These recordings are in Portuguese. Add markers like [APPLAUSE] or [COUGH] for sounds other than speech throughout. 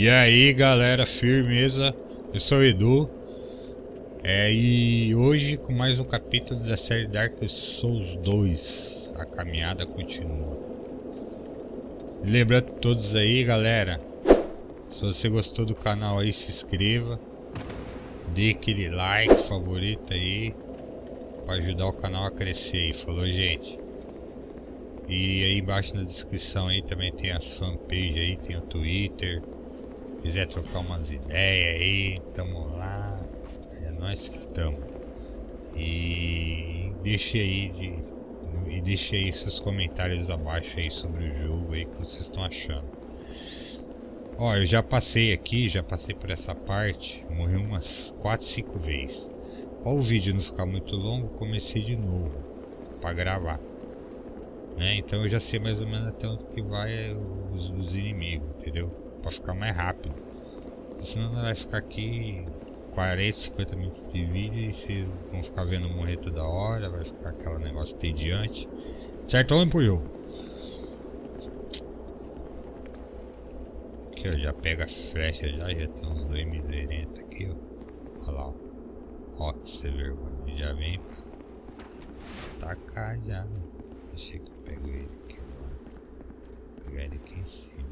E aí galera, firmeza? Eu sou o Edu é, e hoje com mais um capítulo da série Dark Souls 2 A caminhada continua Lembrando todos aí galera Se você gostou do canal aí, se inscreva Dê aquele like, favorito aí Para ajudar o canal a crescer aí, falou gente? E aí embaixo na descrição aí também tem a fanpage aí, tem o Twitter quiser trocar umas ideias aí, tamo lá. É nós que estamos. E deixe aí de, e deixe aí seus comentários abaixo aí sobre o jogo aí que vocês estão achando. Ó, eu já passei aqui, já passei por essa parte, morri umas 4, 5 vezes. Para o vídeo não ficar muito longo, comecei de novo para gravar. Né? Então eu já sei mais ou menos até onde que vai os, os inimigos, entendeu? Para ficar mais rápido. Senão vai ficar aqui 40, 50 minutos de vídeo e vocês vão ficar vendo morrer toda hora, vai ficar aquele negócio tediante. Certo? Vamos pro jogo. Aqui ó, já pega a flecha já, já tem uns dois miserentos aqui ó. Olha lá ó. Ó, você vergonha, já vem tacar já. Deixa que eu pego ele aqui agora. Vou pegar ele aqui em cima.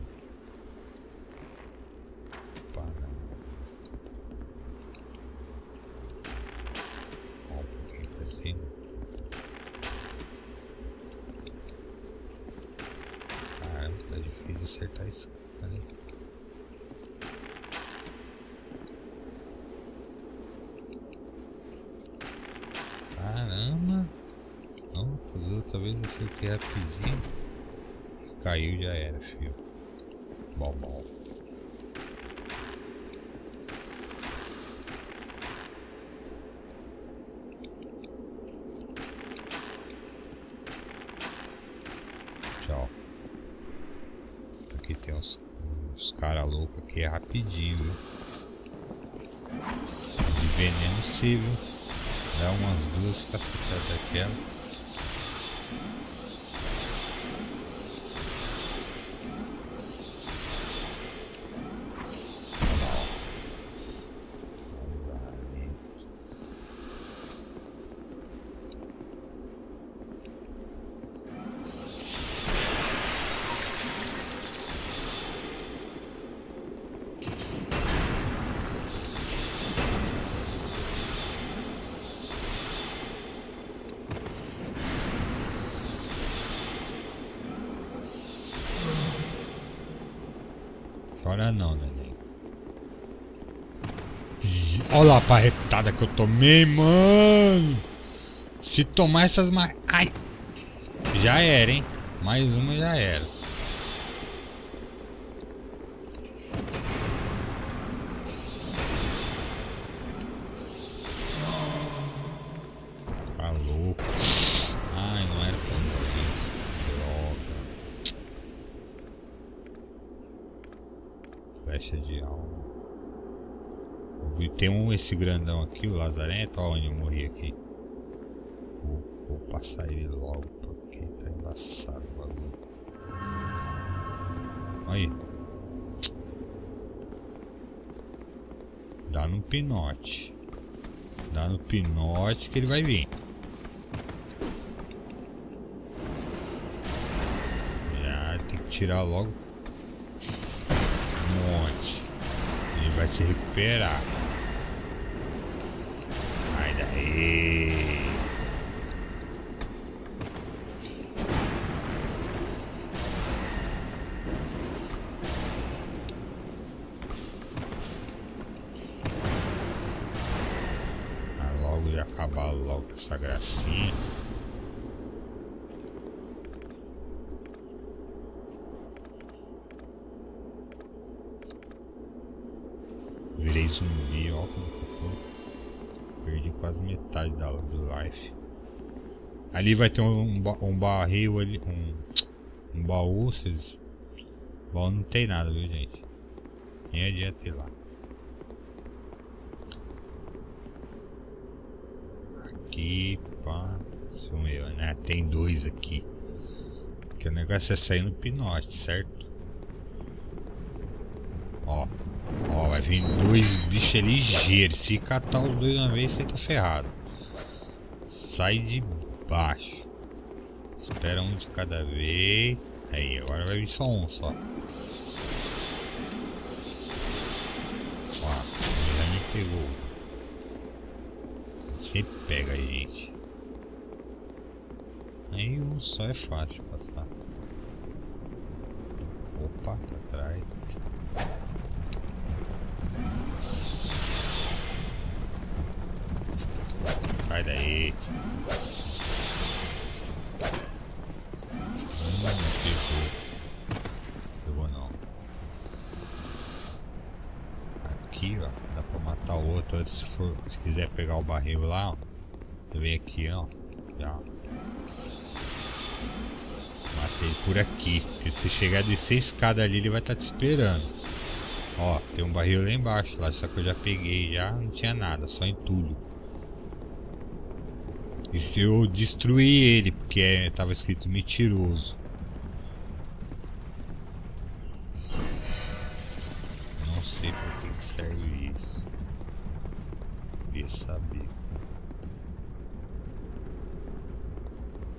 acertar esse cara aí. Caramba! Não, outra vez eu acertei rapidinho. Caiu já era, filho. Bom, bom. tem uns, uns cara louco aqui, é rapidinho, viu? De veneno sim, viu? Dá umas duas cacetadas daquela. Chora não, neném. Olha a parretada que eu tomei, mano. Se tomar essas mais... Ai. Já era, hein. Mais uma já era. Esse grandão aqui, o Lazarento, olha onde eu morri aqui. Vou, vou passar ele logo, porque tá embaçado o bagulho. Aí. Dá no pinote. Dá no pinote que ele vai vir. Já tem que tirar logo monte. Ele vai se recuperar. Sai Ali vai ter um, um barril ali, um, um baú, vocês... Não tem nada, viu gente? Nem adianta ir lá. Aqui, pá, sumiu, né? Tem dois aqui. Que o negócio é sair no pinote, certo? Ó. Ó, vai vir dois bichos ligeiros. Se catar os dois uma vez, você tá ferrado. Sai de baixo. Espera um de cada vez. Aí, agora vai vir só um só. Ó, já me pegou. Sempre pega a gente. Aí um só é fácil passar. Opa, tá atrás. Sai daí. For, se quiser pegar o barril lá, ó. Vem aqui, ó. Já. Matei por aqui. Porque se chegar de seis escada ali, ele vai estar tá te esperando. Ó, tem um barril lá embaixo, lá, só que eu já peguei já, não tinha nada, só entulho. E se eu destruí ele, porque é, tava escrito mentiroso. Não sei por que, que serve isso. Queria saber.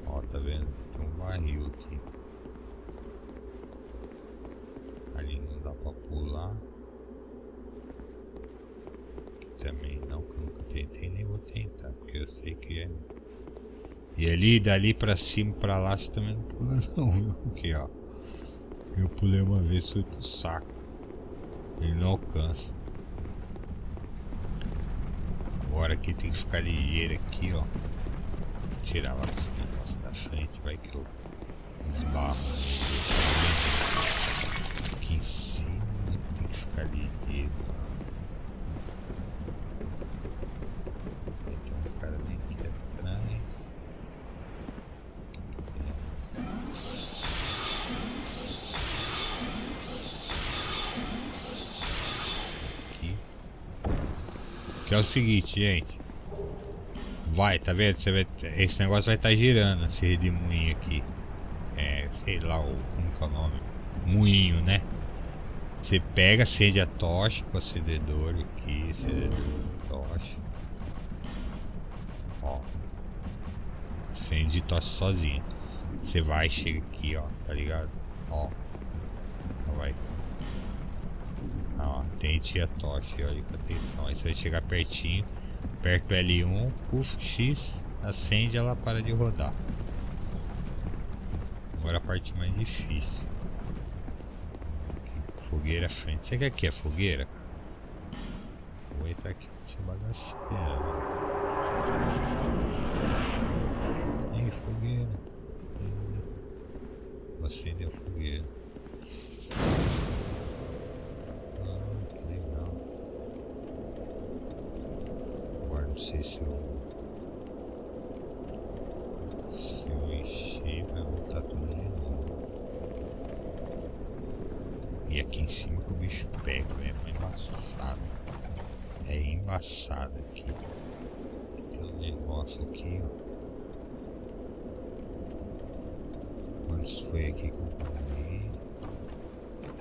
Ó, tá vendo? Tem um barril aqui. Ali não dá pra pular. Também não, que eu nunca tentei nem vou tentar, porque eu sei que é e ali, dali pra cima, pra lá, você também não pula [LAUGHS] não? Aqui, ó. Eu pulei uma vez, foi pro saco. Ele não alcança. Agora aqui tem que ficar ligeiro aqui, ó. Tirar lá esse negócio da frente, vai que eu esbarro. Aqui em cima tem que ficar ligeiro. Que é o seguinte, gente. Vai, tá vendo? Você vai, esse negócio vai estar tá girando, esse redemoinho aqui. É, sei lá o, como que é o nome. Moinho, né? Você pega, acende a tocha com acendedor aqui, acendedor, tocha. Ó. Acende tocha sozinho. Você vai, chega aqui, ó, tá ligado? Ó. Vai Ó, tente a tocha, olha com atenção. Aí você vai chegar pertinho, perto do L1, puff, X, acende ela para de rodar. Agora a parte mais difícil. Fogueira à frente. Você quer que é fogueira? Vou entrar aqui nessa bagaceira. Aí, fogueira. Vou acender a fogueira. sei se eu. Se eu encher, vai voltar tudo de novo. E aqui em cima que o bicho pega mesmo, é embaçado. É embaçado aqui. Tem um negócio aqui, ó. Quantos foi aqui que eu comi?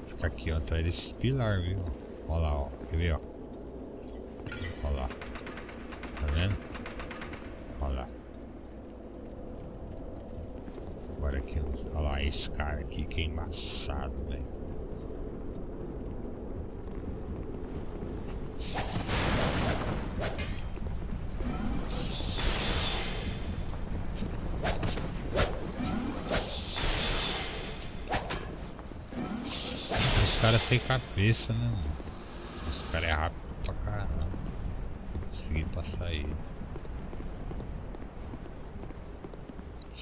Fica aqui, ó, atrás desses pilar, viu? Olha lá, ó. Quer ver, ó? Olha lá. Tá vendo? Olha lá. Agora aqui, olha lá, esse cara aqui que é embaçado, velho. Caras sem cabeça, né? Os caras é rápido pra caramba consegui passar aí.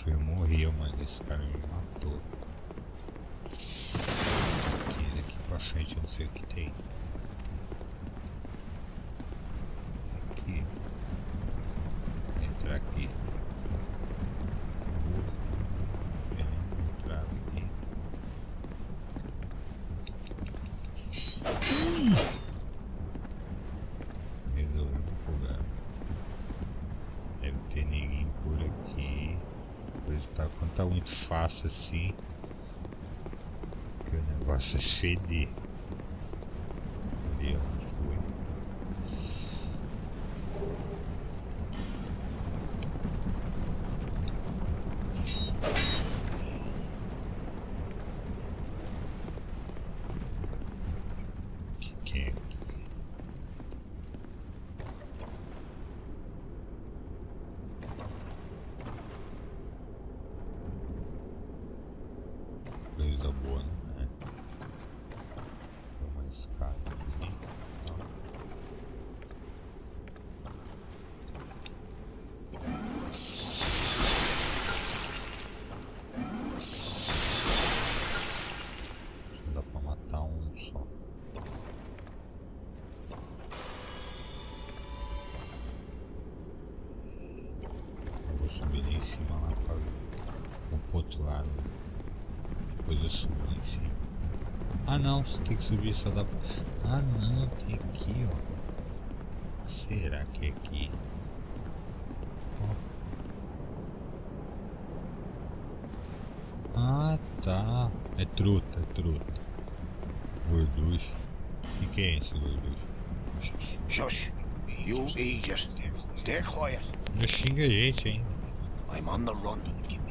Eu morri, mas esse cara me matou. Aqui, daqui pra frente eu não sei o que tem. Aqui. Entrar aqui. Entrar aqui. tá muito fácil assim. Que o negócio é feder. que é. Coisa Ah não, você tem que subir só dá pra... Ah não, tem aqui ó. Será que é aqui? Ó. Ah tá. É truta, é truta. Gorducho. O que, que é esse gorducho? Shush. You idiot. Stay quiet. Ainda xinga a gente ainda. I'm on the run.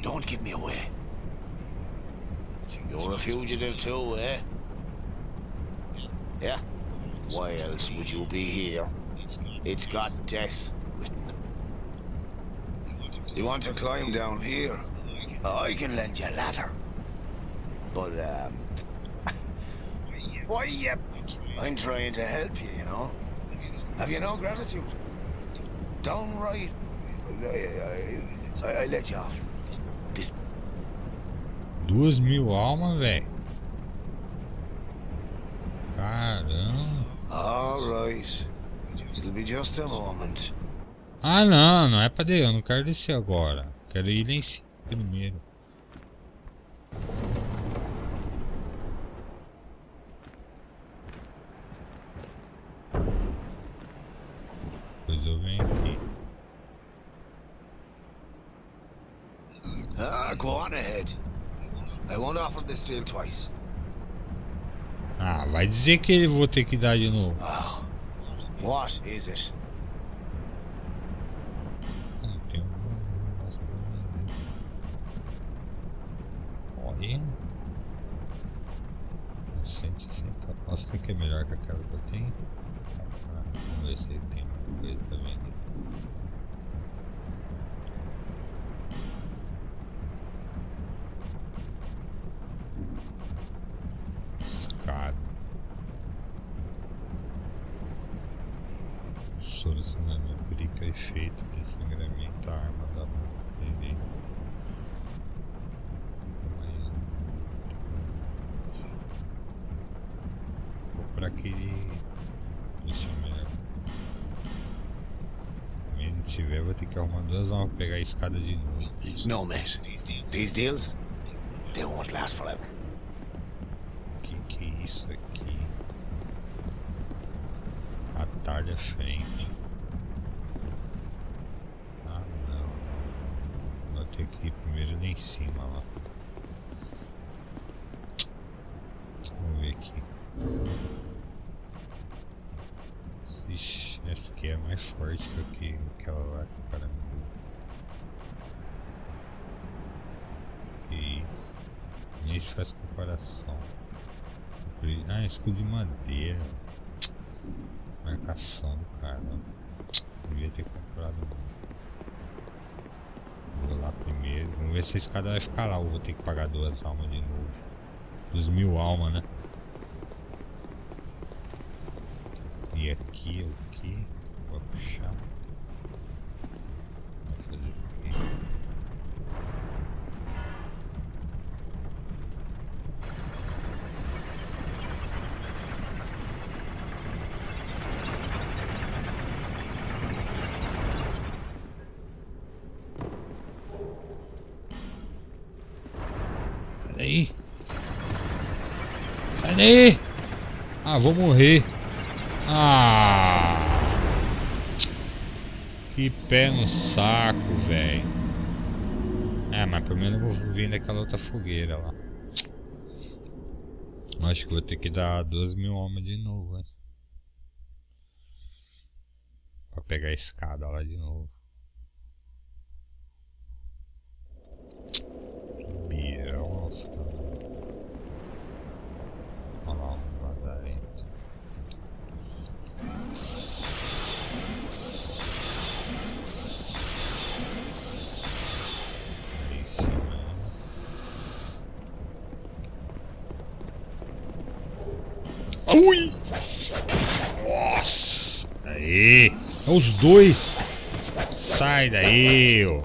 Don't give me away. You're a fugitive too, eh? Yeah? Why else would you be here? It's got death written. You want to climb down here? I can lend you a ladder. But, um... Why, yep. [LAUGHS] I'm trying to help you, you know? Have you no gratitude? Downright. I, I, I let you off. This Duas mil almas, velho. Ah não, não é pra descer, eu não quero descer agora. Quero ir lá em cima primeiro. Depois eu venho aqui. Ah, go on ahead. I won't offer this deal twice. Vai dizer que ele vou ter que dar de novo. Oh. What is it? Não tem um negócio pra vender. Olha. 160 aposta que é melhor que aquela que eu tenho. Ah, vamos ver se ele tem alguma coisa pra vender. Escada. Solucionamento perica efeito de sangramento a arma da bebê. Vou pra aquele. É melhor. Se ele tiver, vou ter que arrumar duas armas pra pegar a escada de novo. No, mate. These deals, they won't last forever. Que que é isso Atalha frente. Ah não. Vou ter que ir primeiro lá em cima lá. Vamos ver aqui. Ixi, essa aqui é mais forte que aqui- aquela lá que. Que isso? Nem se faz comparação. Ah, escudo de madeira. Marcação do cara. Devia ter comprado. Vou lá primeiro. Vamos ver se esse cara vai ficar lá. Ou vou ter que pagar duas almas de novo. Dos mil almas, né? E aqui, o que? Vou puxar. Vou fazer aqui. Sai daí! Sai daí! Ah, vou morrer! Ah! Que pé no saco, velho! É, mas pelo menos eu vou vir naquela outra fogueira lá. Acho que vou ter que dar duas mil almas de novo, hein? Pra pegar a escada lá de novo. Birão, nossa, cara. Os dois! Sai daí, ô!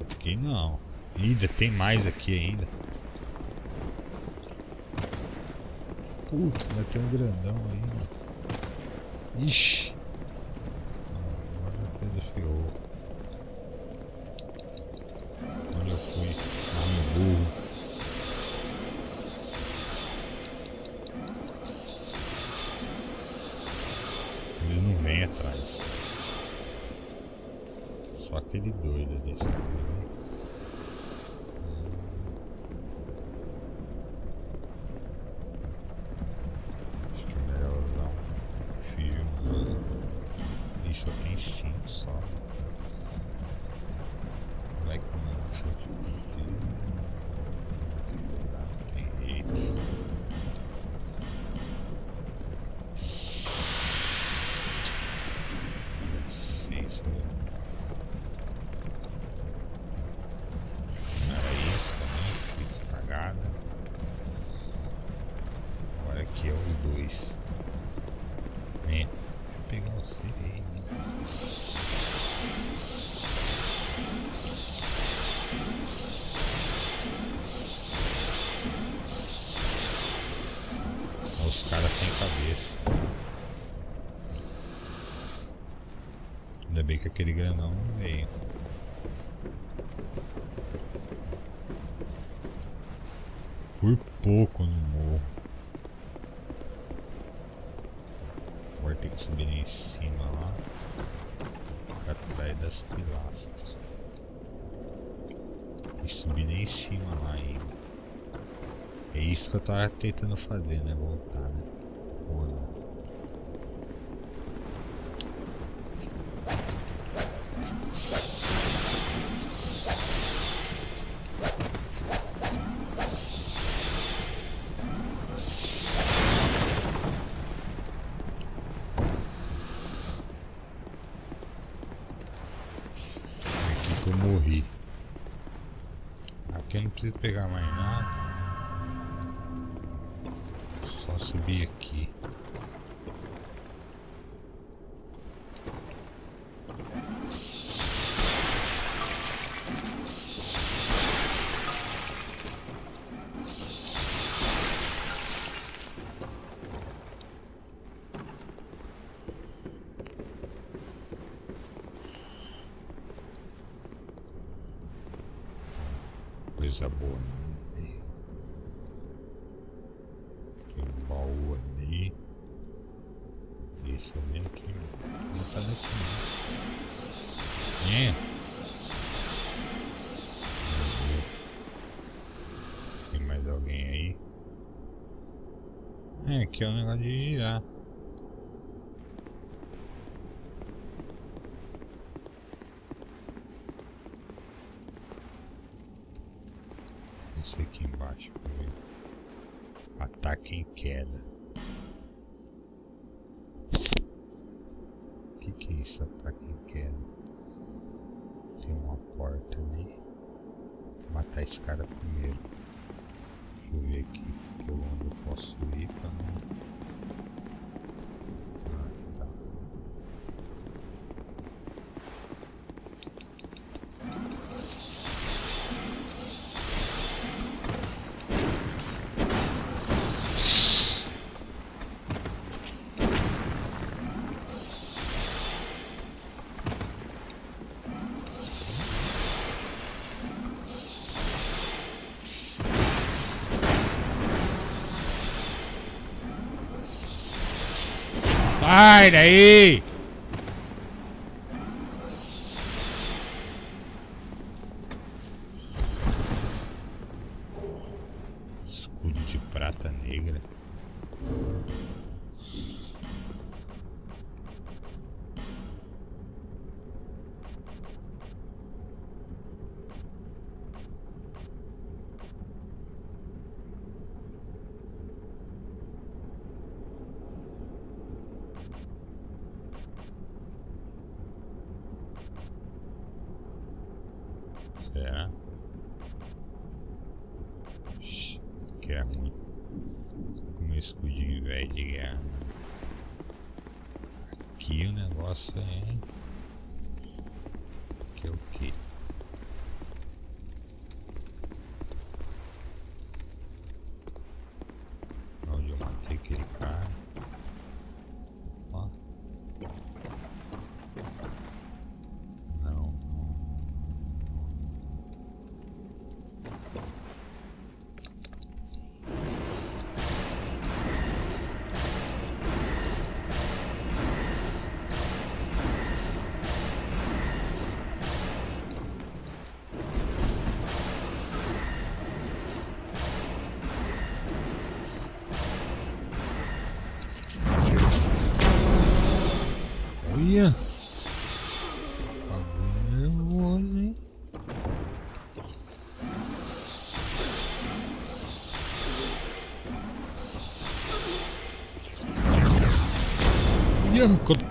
Aqui não. Ainda tem mais aqui ainda. Putz, vai ter um grandão ainda. Ixi! Agora a coisa ferrou. Aquele grandão veio. Por pouco no morro. Agora tem que subir em cima lá. Ficar atrás das pilastras. E subir em cima lá ainda. É isso que eu tava tentando fazer, né? Voltar, né? Coisa boa. O que, que é isso, ataque em queda? Tem uma porta ali. Vou matar esse cara primeiro. Deixa eu ver aqui por onde eu posso ir pra não. Sai daí!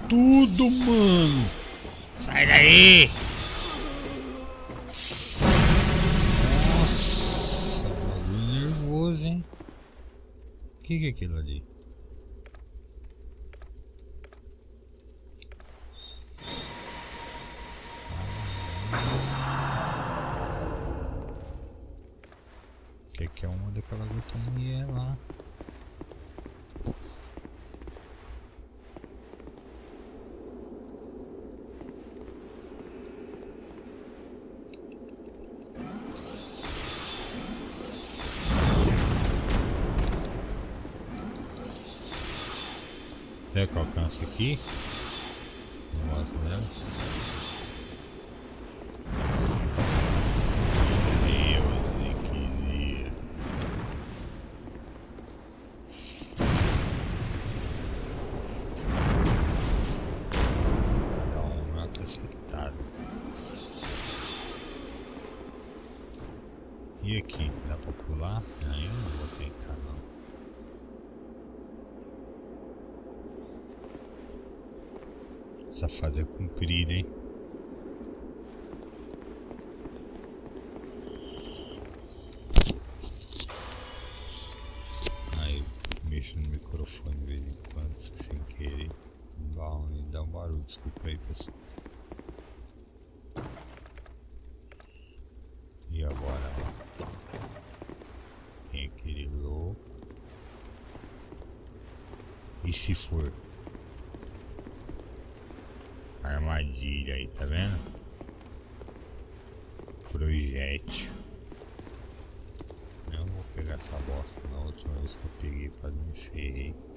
tudo, mano. Sai daí. Nossa, tá nervoso, hein? O que, que é aquilo ali? né, que alcança aqui. se for. Armadilha aí, tá vendo? Projétil. Eu não vou pegar essa bosta na última vez que eu peguei, quase me ferrei.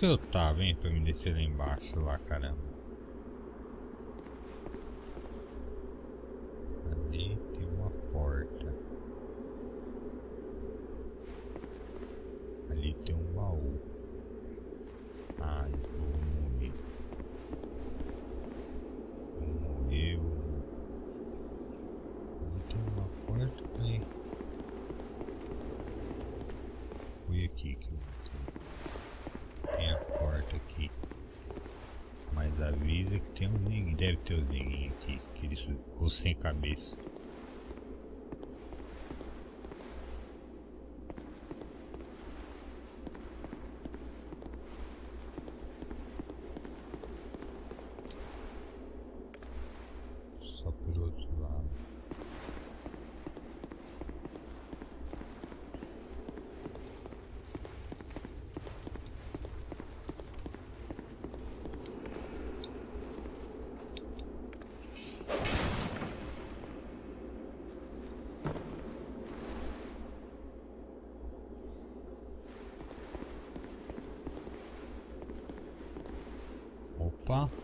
que eu tava, hein, pra me descer lá embaixo lá, caramba? at least. Europa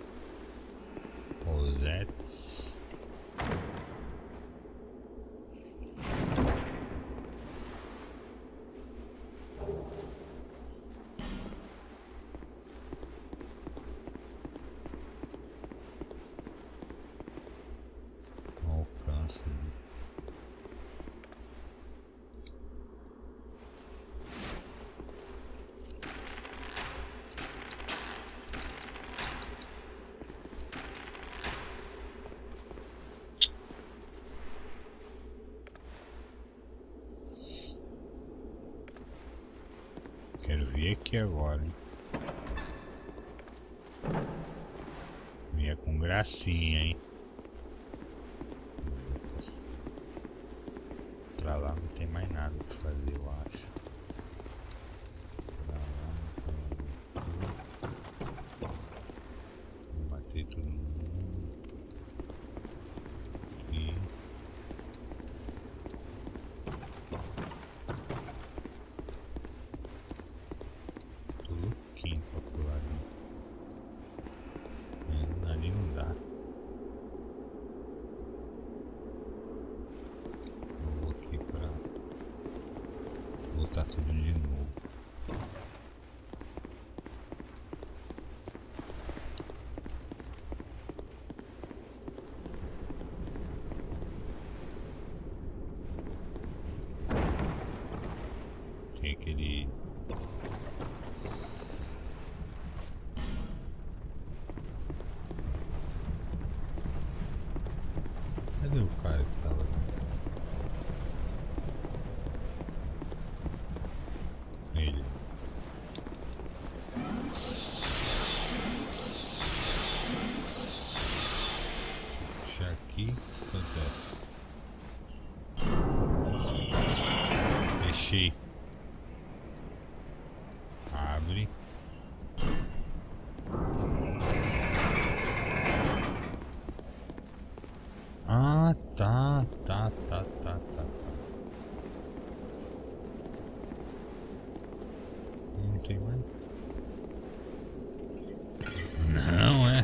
aqui agora. Hein? Vinha com gracinha, hein?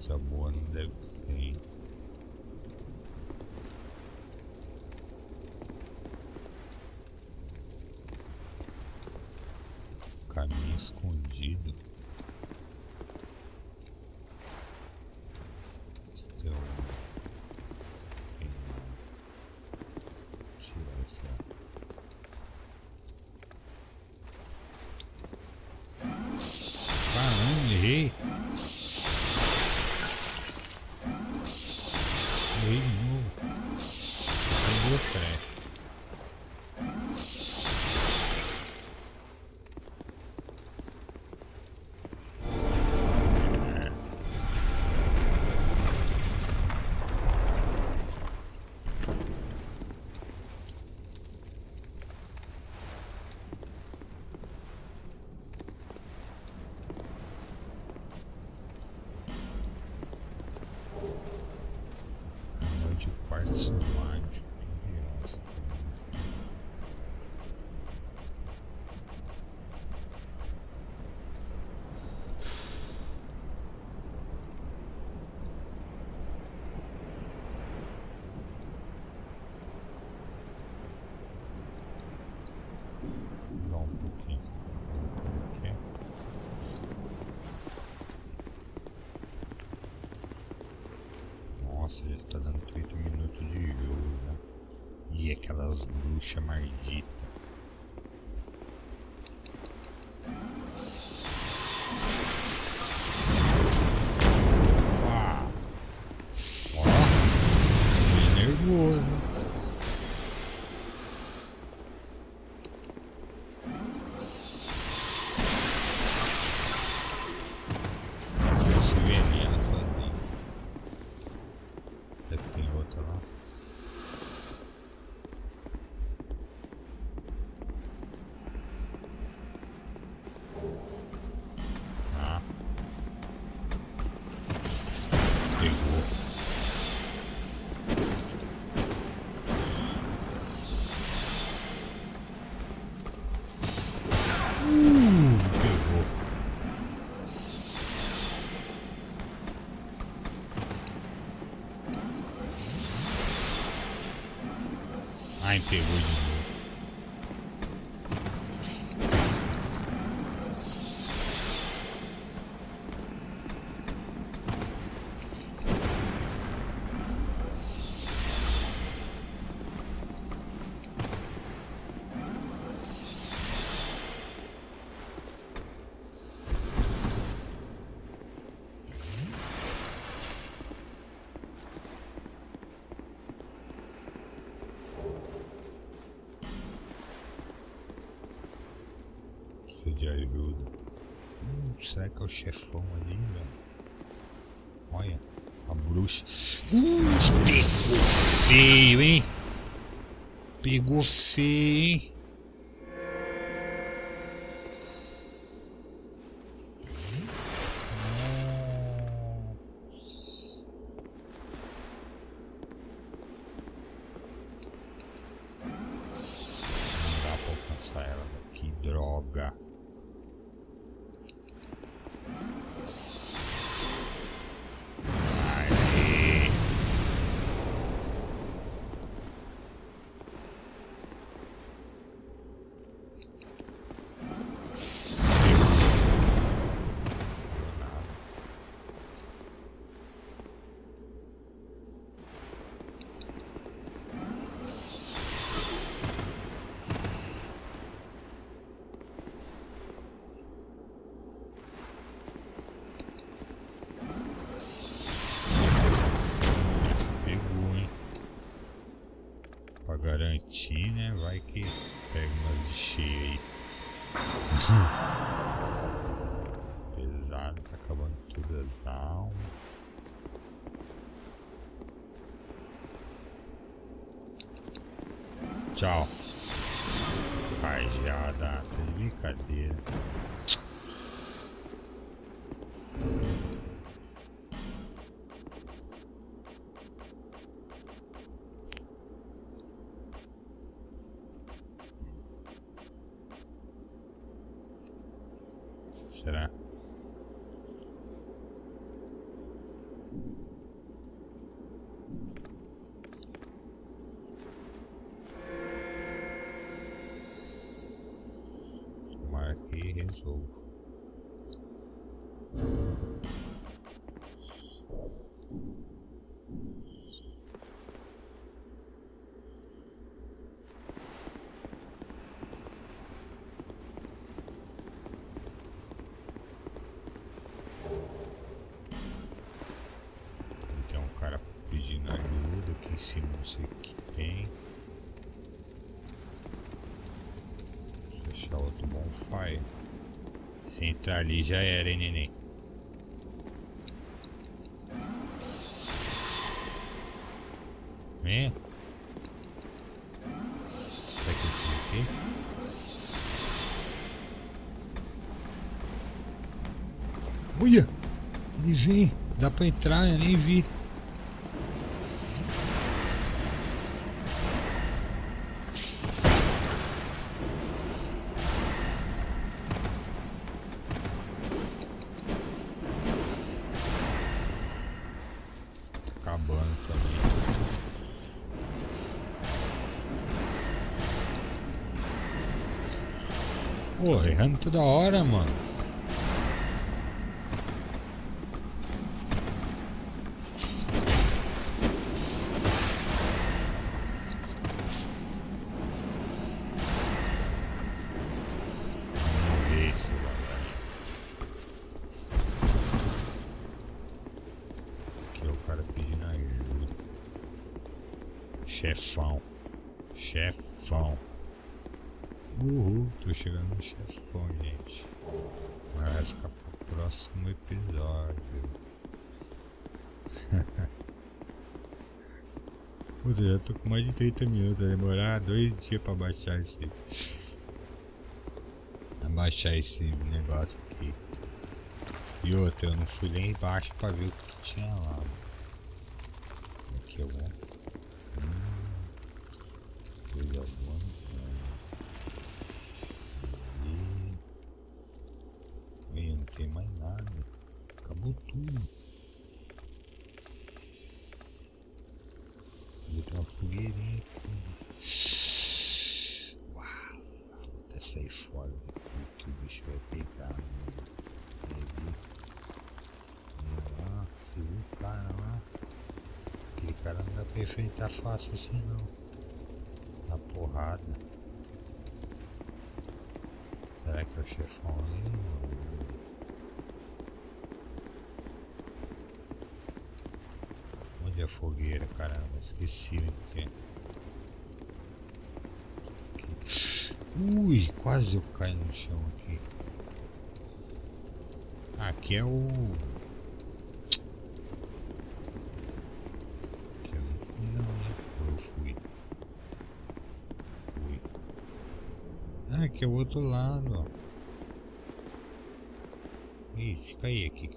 seja boa, não deve ser. Caminho escondido. Então, tirar essa. Caramba, errei. Bruxa maldita. Ai, pegou ajuda. Hum, será que é o chefão ali, velho? Olha, a bruxa. Uh, pegou feio, hein? Pegou feio, hein? Tchau. Rajada, tá de brincadeira. Será? Ajuda aqui tem. Deixa outro bonfire. Se entrar ali já era, hein, neném? Vem. Será que eu cliquei? Olha! Ele vem. Dá pra entrar, eu nem vi. Errando toda hora, mano. cara pedindo ajuda. Chefão. Chefão. Uhul, tô chegando no chefão, gente. Mas vai ficar pro próximo episódio. Puta, já tô com mais de 30 minutos, vai demorar dois dias pra baixar esse. Abaixar esse negócio aqui. E outra, eu não fui lá embaixo pra ver o que tinha lá. Aqui é bom. Hum, coisa boa. E... e não tem mais nada. Acabou tudo. Vou ter uma fogueirinha aqui. Uau! Até sair fora daqui que o bicho vai pegar. Né? lá, você viu o cara lá? Aquele pra enfrentar fácil assim não. Na porrada. Será que é o chefão ali? Onde é a fogueira, caramba? Esqueci onde é. Ui, quase eu caio no chão aqui. Aqui é o... aqui é o outro lado, ó. Ih, fica aí aqui,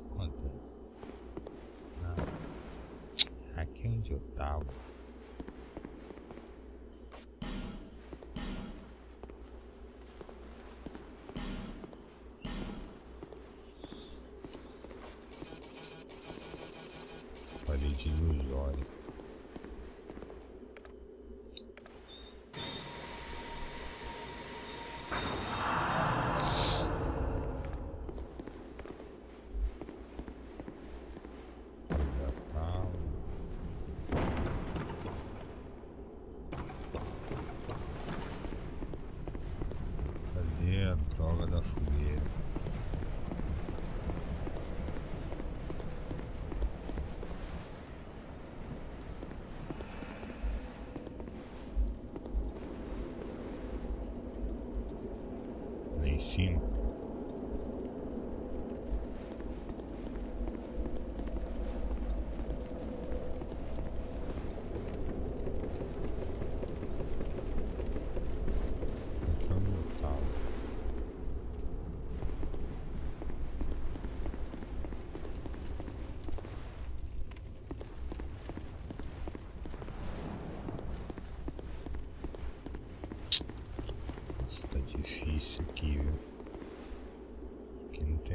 tá difícil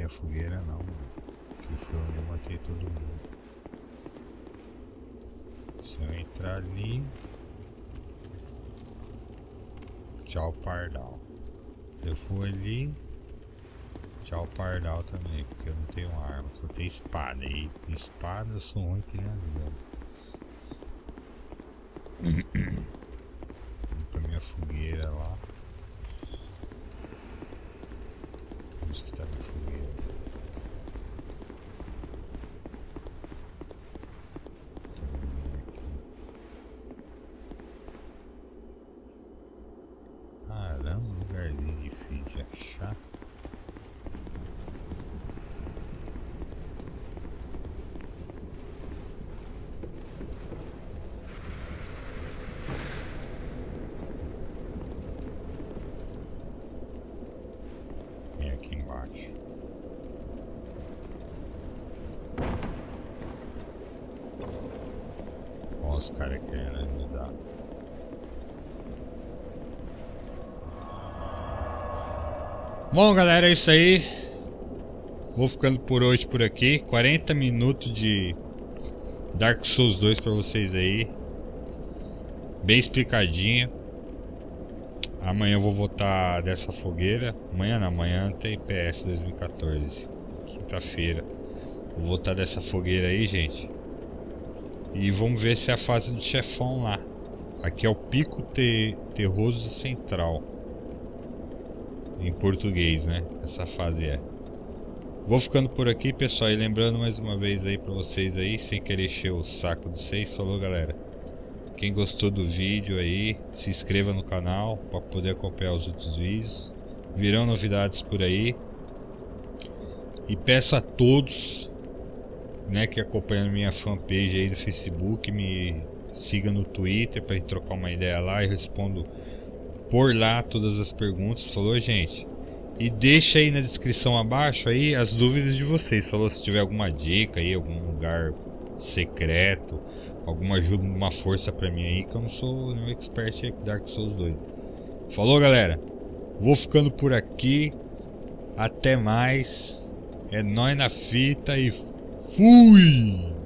fogueira não. Aqui foi onde eu matei todo mundo. Se eu entrar ali... Tchau, pardal. Eu for ali... Tchau, pardal também, porque eu não tenho arma. Só tenho espada. E espada eu sou ruim que nem. Vou pra minha fogueira lá. Onde que tá minha fogueira? Tô vendo aqui. Caramba, um lugarzinho difícil de achar. É aqui embaixo. Olha os caras querendo ajudar. Bom, galera, é isso aí. Vou ficando por hoje por aqui. 40 minutos de Dark Souls 2 pra vocês aí. Bem explicadinho. Amanhã eu vou voltar dessa fogueira. Amanhã não, amanhã tem PS 2014. Quinta-feira. Vou voltar dessa fogueira aí, gente. E vamos ver se é a fase do chefão lá. Aqui é o Pico Te Terroso Central. Em português, né? Essa fase é. Vou ficando por aqui, pessoal. E lembrando mais uma vez aí pra vocês aí, sem querer encher o saco de vocês. Falou, galera. Quem gostou do vídeo aí, se inscreva no canal para poder acompanhar os outros vídeos. Virão novidades por aí. E peço a todos né, que acompanham minha fanpage aí do Facebook, me siga no Twitter para trocar uma ideia lá e respondo por lá todas as perguntas. Falou, gente? E deixa aí na descrição abaixo aí as dúvidas de vocês. Falou se tiver alguma dica aí, algum lugar secreto, alguma ajuda, uma força pra mim aí, que eu não sou nenhum expert em Dark Souls 2. Falou, galera? Vou ficando por aqui. Até mais. É nóis na fita e fui!